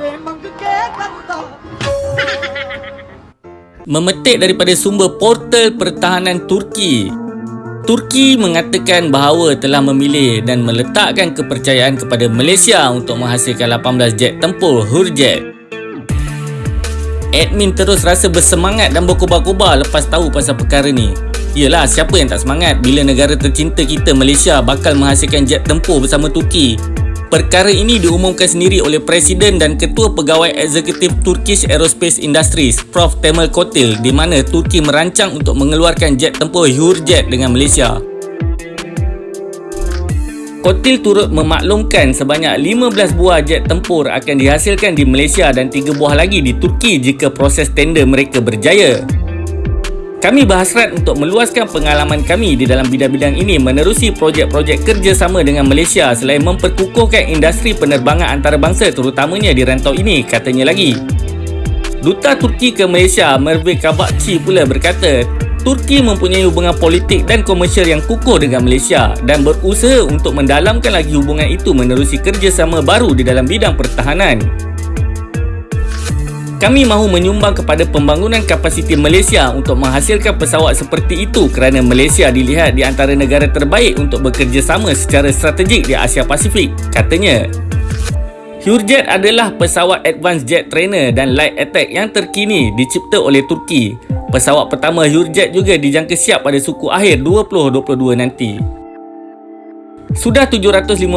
Memetik daripada sumber portal pertahanan Turki. Turki mengatakan bahawa telah memilih dan meletakkan kepercayaan kepada Malaysia untuk menghasilkan 18 jet tempur Hurjet. Admin terus rasa bersemangat dan berkobar-kobar lepas tahu pasal perkara ni. Yelah siapa yang tak semangat bila negara tercinta kita Malaysia bakal menghasilkan jet tempur bersama Turki? Perkara ini diumumkan sendiri oleh Presiden dan Ketua Pegawai Eksekutif Turkish Aerospace Industries, Prof. Temel Kotil di mana Turki merancang untuk mengeluarkan jet tempur Hurjet dengan Malaysia. Kotil turut memaklumkan sebanyak 15 buah jet tempur akan dihasilkan di Malaysia dan 3 buah lagi di Turki jika proses tender mereka berjaya. Kami berhasrat untuk meluaskan pengalaman kami di dalam bidang-bidang ini menerusi projek-projek kerjasama dengan Malaysia selain memperkukuhkan industri penerbangan antarabangsa terutamanya di rantau ini, katanya lagi. Duta Turki ke Malaysia, Merve Kabakci pula berkata, Turki mempunyai hubungan politik dan komersial yang kukuh dengan Malaysia dan berusaha untuk mendalamkan lagi hubungan itu menerusi kerjasama baru di dalam bidang pertahanan. Kami mahu menyumbang kepada pembangunan kapasiti Malaysia untuk menghasilkan pesawat seperti itu kerana Malaysia dilihat di antara negara terbaik untuk bekerjasama secara strategik di Asia Pasifik, katanya. Hurjet adalah pesawat advanced jet trainer dan light attack yang terkini dicipta oleh Turki. Pesawat pertama Hurjet juga dijangka siap pada suku akhir 2022 nanti. Sudah 750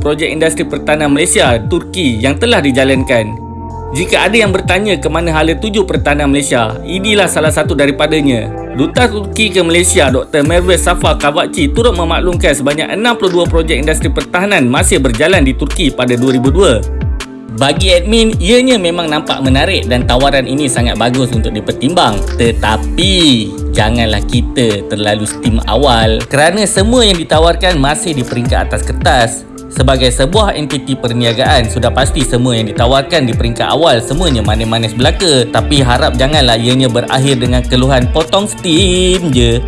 projek industri pertahanan Malaysia, Turki yang telah dijalankan. Jika ada yang bertanya ke mana hala tuju pertahanan Malaysia, inilah salah satu daripadanya. Duta Turki ke Malaysia, Dr. Merve Safa Kavakci turut memaklumkan sebanyak 62 projek industri pertahanan masih berjalan di Turki pada 2002. Bagi admin, ianya memang nampak menarik dan tawaran ini sangat bagus untuk dipertimbang. Tetapi, janganlah kita terlalu steam awal kerana semua yang ditawarkan masih di peringkat atas kertas. Sebagai sebuah entiti perniagaan, sudah pasti semua yang ditawarkan di peringkat awal semuanya manis-manis belaka. Tapi harap janganlah ianya berakhir dengan keluhan potong steam je.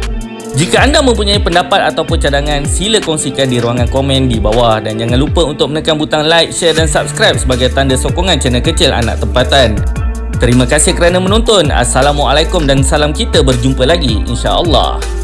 Jika anda mempunyai pendapat ataupun cadangan, sila kongsikan di ruangan komen di bawah dan jangan lupa untuk menekan butang like, share dan subscribe sebagai tanda sokongan channel kecil anak tempatan. Terima kasih kerana menonton. Assalamualaikum dan salam kita berjumpa lagi insya-Allah.